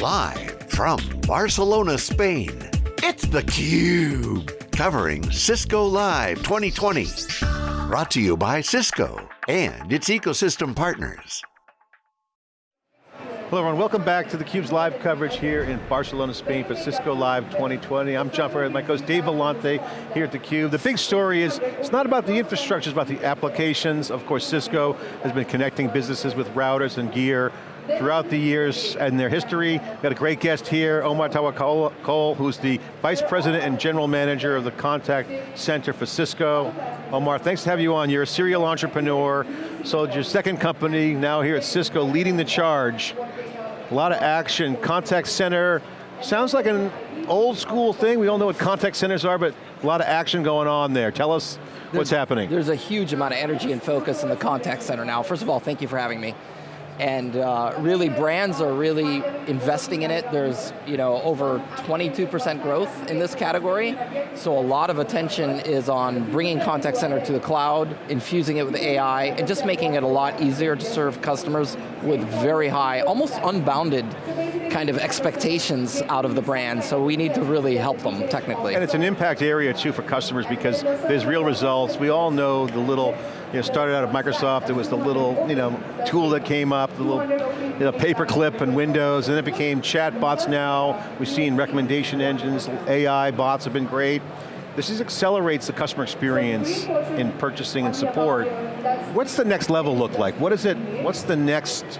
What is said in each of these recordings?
Live from Barcelona, Spain, it's theCUBE. Covering Cisco Live 2020. Brought to you by Cisco and its ecosystem partners. Hello everyone, welcome back to theCUBE's live coverage here in Barcelona, Spain for Cisco Live 2020. I'm John Furrier, my co host Dave Vellante here at theCUBE. The big story is, it's not about the infrastructure, it's about the applications. Of course, Cisco has been connecting businesses with routers and gear throughout the years and their history. We've got a great guest here, Omar Tawakol, who's the Vice President and General Manager of the Contact Center for Cisco. Omar, thanks to have you on. You're a serial entrepreneur, sold your second company, now here at Cisco, leading the charge. A lot of action, contact center, sounds like an old school thing. We all know what contact centers are, but a lot of action going on there. Tell us there's, what's happening. There's a huge amount of energy and focus in the contact center now. First of all, thank you for having me and uh, really brands are really investing in it. There's you know over 22% growth in this category, so a lot of attention is on bringing contact center to the cloud, infusing it with AI, and just making it a lot easier to serve customers with very high, almost unbounded kind of expectations out of the brand, so we need to really help them technically. And it's an impact area too for customers because there's real results. We all know the little you know, started out at Microsoft, it was the little you know, tool that came up, the little you know, paperclip and Windows, and then it became chat bots now. We've seen recommendation engines, AI bots have been great. This is accelerates the customer experience in purchasing and support. What's the next level look like? What is it, what's the next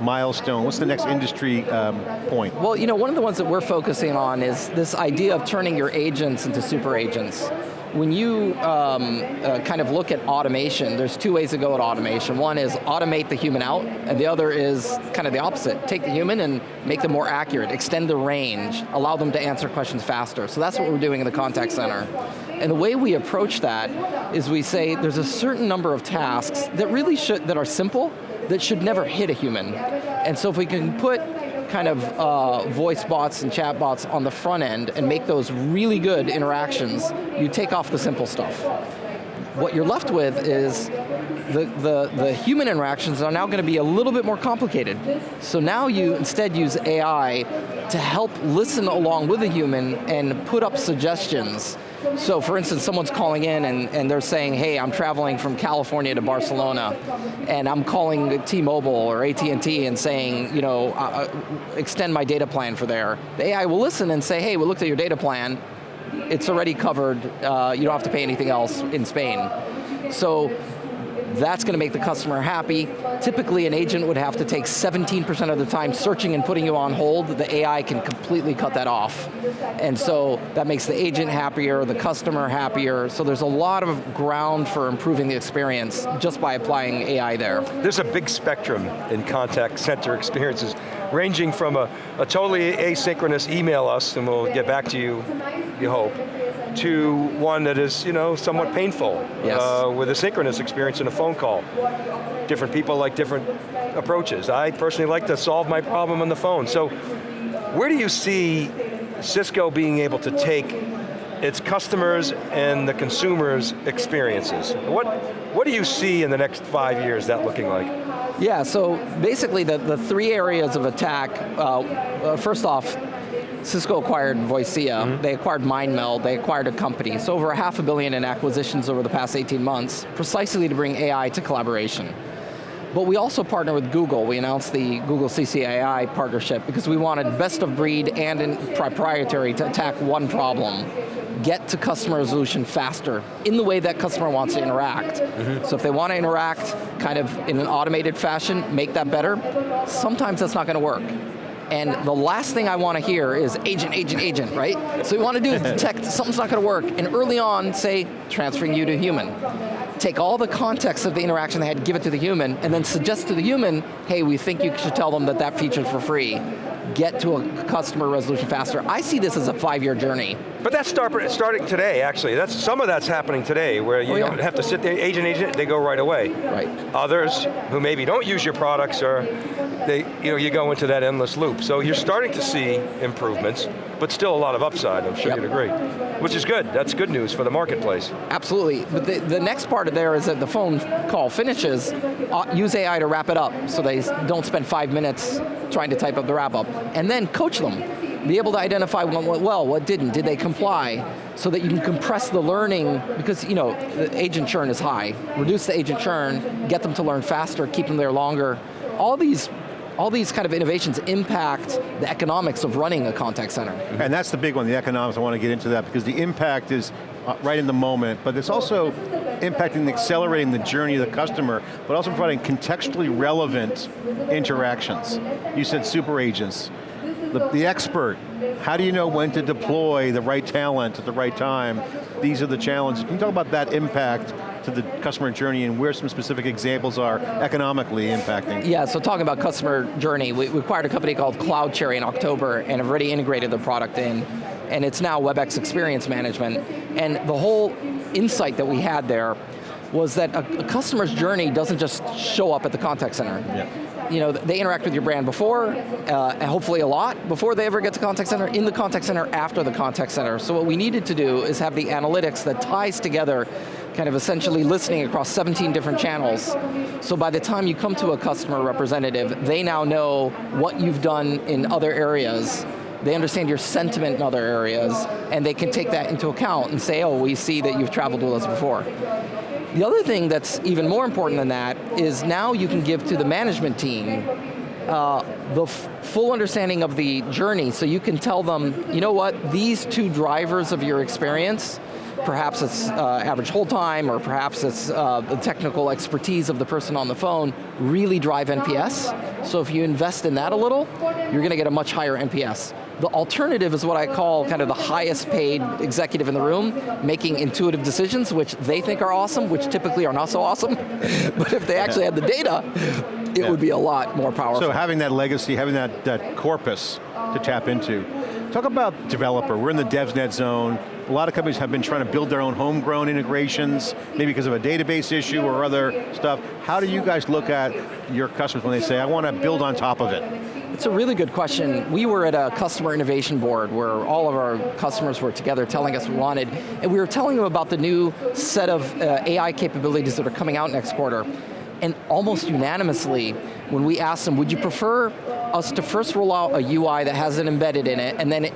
milestone? What's the next industry um, point? Well, you know, one of the ones that we're focusing on is this idea of turning your agents into super agents when you um, uh, kind of look at automation, there's two ways to go at automation. One is automate the human out, and the other is kind of the opposite. Take the human and make them more accurate, extend the range, allow them to answer questions faster. So that's what we're doing in the contact center. And the way we approach that is we say there's a certain number of tasks that really should, that are simple, that should never hit a human. And so if we can put kind of uh, voice bots and chat bots on the front end and make those really good interactions, you take off the simple stuff. What you're left with is the, the, the human interactions are now going to be a little bit more complicated. So now you instead use AI to help listen along with a human and put up suggestions so for instance, someone's calling in and, and they're saying, hey, I'm traveling from California to Barcelona, and I'm calling T-Mobile or AT&T and saying, you know, uh, uh, extend my data plan for there. The AI will listen and say, hey, we looked at your data plan, it's already covered, uh, you don't have to pay anything else in Spain. So that's going to make the customer happy. Typically an agent would have to take 17% of the time searching and putting you on hold. The AI can completely cut that off. And so that makes the agent happier, the customer happier, so there's a lot of ground for improving the experience just by applying AI there. There's a big spectrum in contact center experiences, ranging from a, a totally asynchronous email us and we'll get back to you, you hope, to one that is you know, somewhat painful yes. uh, with a synchronous experience in a phone call. Different people like different approaches. I personally like to solve my problem on the phone. So where do you see Cisco being able to take its customers and the consumers' experiences? What, what do you see in the next five years that looking like? Yeah, so basically the, the three areas of attack, uh, uh, first off, Cisco acquired Voicea, mm -hmm. they acquired MindMeld, they acquired a company. So over a half a billion in acquisitions over the past 18 months, precisely to bring AI to collaboration. But we also partner with Google. We announced the Google CCAI partnership because we wanted best of breed and proprietary to attack one problem. Get to customer resolution faster in the way that customer wants to interact. Mm -hmm. So if they want to interact kind of in an automated fashion, make that better, sometimes that's not going to work. And the last thing I want to hear is agent, agent, agent, right? So we want to do is detect something's not going to work, and early on say, transferring you to human. Take all the context of the interaction they had, give it to the human, and then suggest to the human, hey, we think you should tell them that that feature's for free. Get to a customer resolution faster. I see this as a five-year journey. But that's start, starting today, actually. That's Some of that's happening today, where you Oh, yeah. don't have to sit there, agent, agent, they go right away. Right. Others, who maybe don't use your products, or they, you know, you go into that endless loop. So you're starting to see improvements, but still a lot of upside, I'm sure Yep. you'd agree. Which is good, that's good news for the marketplace. Absolutely, but the, the next part of there is that the phone call finishes, uh, use AI to wrap it up so they don't spend five minutes trying to type up the wrap up. And then coach them. Be able to identify what went well, what didn't, did they comply? So that you can compress the learning, because you know, the agent churn is high. Reduce the agent churn, get them to learn faster, keep them there longer. All these all these kind of innovations impact the economics of running a contact center. And that's the big one, the economics, I want to get into that because the impact is uh, right in the moment, but it's also impacting and accelerating the journey of the customer, but also providing contextually relevant interactions. You said super agents. The, the expert, how do you know when to deploy the right talent at the right time? These are the challenges. Can you talk about that impact to the customer journey and where some specific examples are economically impacting? Yeah, so talking about customer journey, we, we acquired a company called CloudCherry in October and have already integrated the product in, and it's now WebEx Experience Management. And the whole insight that we had there was that a, a customer's journey doesn't just show up at the contact center. Yeah. You know, they interact with your brand before, uh, hopefully a lot, before they ever get to contact center, in the contact center, after the contact center. So what we needed to do is have the analytics that ties together kind of essentially listening across 17 different channels. So by the time you come to a customer representative, they now know what you've done in other areas, they understand your sentiment in other areas, and they can take that into account and say, oh, we see that you've traveled with us before. The other thing that's even more important than that is now you can give to the management team uh, the full understanding of the journey so you can tell them, you know what, these two drivers of your experience, perhaps it's uh, average hold time or perhaps it's uh, the technical expertise of the person on the phone, really drive NPS. So if you invest in that a little, you're going to get a much higher NPS. The alternative is what I call kind of the highest paid executive in the room, making intuitive decisions, which they think are awesome, which typically are not so awesome. but if they actually had the data, it Yeah. would be a lot more powerful. So having that legacy, having that, that corpus to tap into. Talk about developer, we're in the DevNet zone. A lot of companies have been trying to build their own homegrown integrations, maybe because of a database issue or other stuff. How do you guys look at your customers when they say, I want to build on top of it? It's a really good question. We were at a customer innovation board where all of our customers were together telling us we wanted, and we were telling them about the new set of uh, AI capabilities that are coming out next quarter. And almost unanimously, when we asked them, would you prefer us to first roll out a UI that has it embedded in it, and then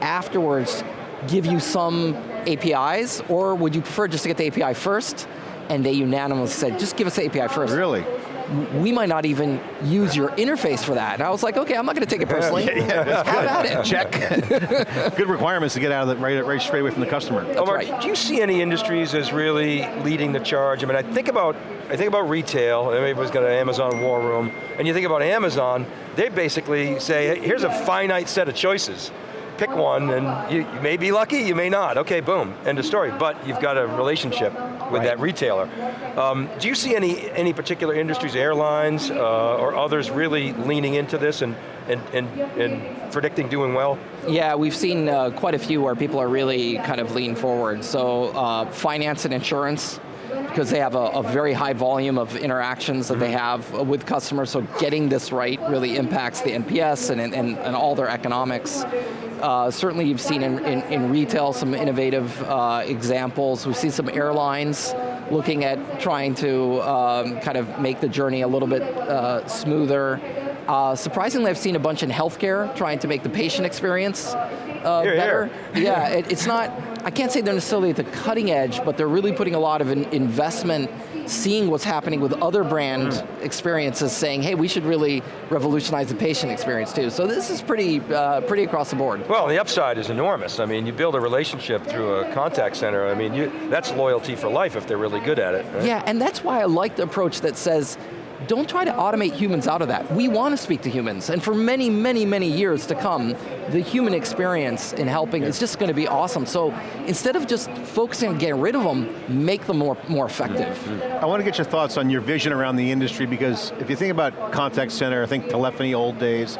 afterwards give you some APIs, or would you prefer just to get the API first? And they unanimously said, just give us the API first Really? We might not even use your interface for that. And I was like, okay, I'm not going to take it personally. Have at it. Check. Good requirements to get out of the, right, right straight away from the customer. Omar, right. do you see any industries as really leading the charge? I mean, I think about, I think about retail, everybody's got an Amazon war room, and you think about Amazon, they basically say, hey, here's a finite set of choices. Pick one, and you, you may be lucky, you may not. Okay, boom, end of story. But you've got a relationship with Right. that retailer. Um, do you see any, any particular industries, airlines, uh, or others really leaning into this and, and, and, and predicting doing well? Yeah, we've seen uh, quite a few where people are really kind of lean forward. So uh, finance and insurance, because they have a, a very high volume of interactions that they have with customers, so getting this right really impacts the NPS and, and, and all their economics. Uh, certainly you've seen in, in, in retail some innovative uh, examples. We see some airlines looking at trying to um, kind of make the journey a little bit uh, smoother. Uh, surprisingly, I've seen a bunch in healthcare trying to make the patient experience uh, Here, better. here. yeah, it, it's not, I can't say they're necessarily at the cutting edge, but they're really putting a lot of in, investment seeing what's happening with other brand experiences saying, hey, we should really revolutionize the patient experience too. So this is pretty, uh, pretty across the board. Well, the upside is enormous. I mean, you build a relationship through a contact center. I mean, you, that's loyalty for life if they're really good at it. right? Yeah, and that's why I like the approach that says, don't try to automate humans out of that. We want to speak to humans, and for many, many, many years to come, the human experience in helping is just going to be awesome. So instead of just focusing on getting rid of them, make them more, more effective. I want to get your thoughts on your vision around the industry because if you think about contact center, I think telephony old days,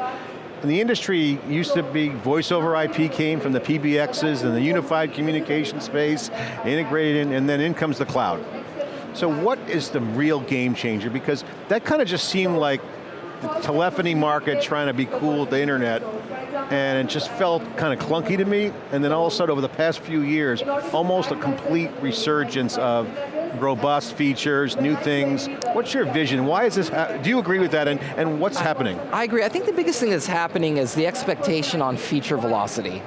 And the industry used to be voice over IP came from the PBXs and the unified communication space, integrated in, and then in comes the cloud. So what is the real game changer? Because that kind of just seemed like the telephony market trying to be cool with the internet, and it just felt kind of clunky to me, and then all of a sudden over the past few years, almost a complete resurgence of robust features, new things. What's your vision? Why is this, do you agree with that, and, and what's happening? I agree, I think the biggest thing that's happening is the expectation on feature velocity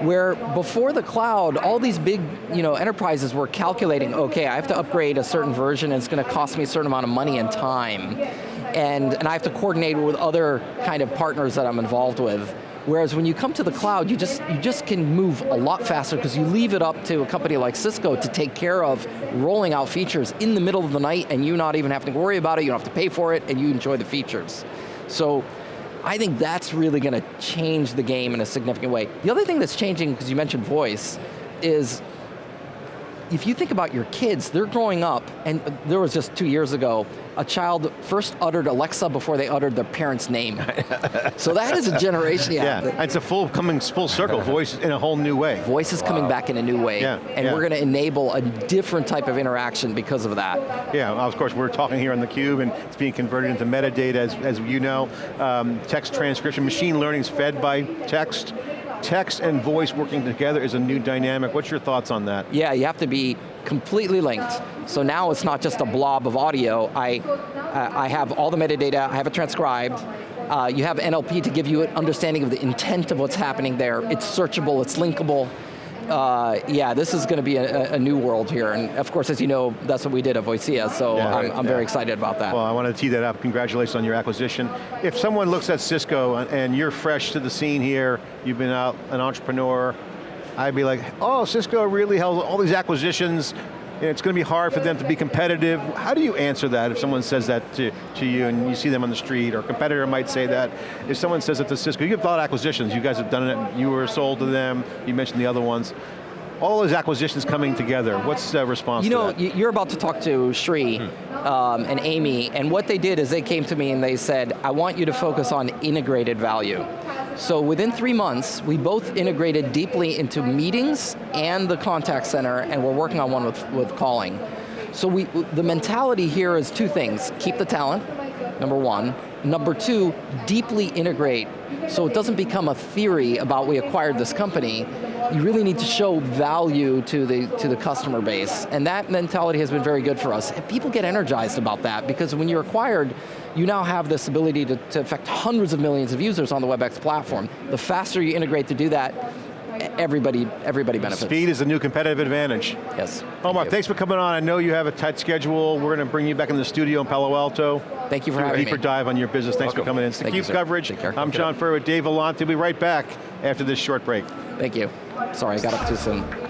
where before the cloud, all these big you know, enterprises were calculating, okay, I have to upgrade a certain version and it's going to cost me a certain amount of money and time. And, and I have to coordinate with other kind of partners that I'm involved with. Whereas when you come to the cloud, you just, you just can move a lot faster because you leave it up to a company like Cisco to take care of rolling out features in the middle of the night and you not even have to worry about it, you don't have to pay for it, and you enjoy the features. So I think that's really going to change the game in a significant way. The other thing that's changing, because you mentioned voice, is if you think about your kids, they're growing up, and there was just two years ago, a child first uttered Alexa before they uttered their parent's name. so that is a generation, yeah. yeah. It's a full coming full circle, voice in a whole new way. Voice is wow. coming back in a new way, yeah, and yeah. we're going to enable a different type of interaction because of that. Yeah, of course, we're talking here on theCUBE, and it's being converted into metadata, as, as you know. Um, text transcription, machine learning is fed by text, text and voice working together is a new dynamic. What's your thoughts on that? Yeah, you have to be completely linked. So now it's not just a blob of audio. I, uh, I have all the metadata, I have it transcribed, uh, you have NLP to give you an understanding of the intent of what's happening there. It's searchable, it's linkable uh, yeah, this is going to be a, a, new world here, and of course, as you know, that's what we did at Voicea, so yeah, I'm, I'm yeah. very excited about that. Well, I want to tee that up. Congratulations on your acquisition. If someone looks at Cisco and you're fresh to the scene here, you've been out an entrepreneur, I'd be like, oh, Cisco really has all these acquisitions, it's going to be hard for them to be competitive. How do you answer that if someone says that to, to you and you see them on the street, or a competitor might say that. If someone says it to Cisco, you have a lot of acquisitions, you guys have done it, you were sold to them, you mentioned the other ones all those acquisitions coming together. What's the response You know, you're about to talk to Sri hmm. um, and Amy, and what they did is they came to me and they said, I want you to focus on integrated value. So within three months, we both integrated deeply into meetings and the contact center, and we're working on one with, with calling. So we, the mentality here is two things. Keep the talent, number one. Number two, deeply integrate so it doesn't become a theory about we acquired this company. You really need to show value to the, to the customer base. And that mentality has been very good for us. And people get energized about that because when you're acquired, you now have this ability to, to affect hundreds of millions of users on the WebEx platform. The faster you integrate to do that, everybody, everybody benefits. Speed is a new competitive advantage. Yes. Omar, thank thanks for coming on. I know you have a tight schedule. We're going to bring you back in the studio in Palo Alto. Thank you for having me. a deeper dive on your business. Thanks Welcome. for coming in. It's Thank theCUBE coverage. I'm John Furrier with Dave Vellante. We'll be right back after this short break. Thank you. Sorry, I got up too soon.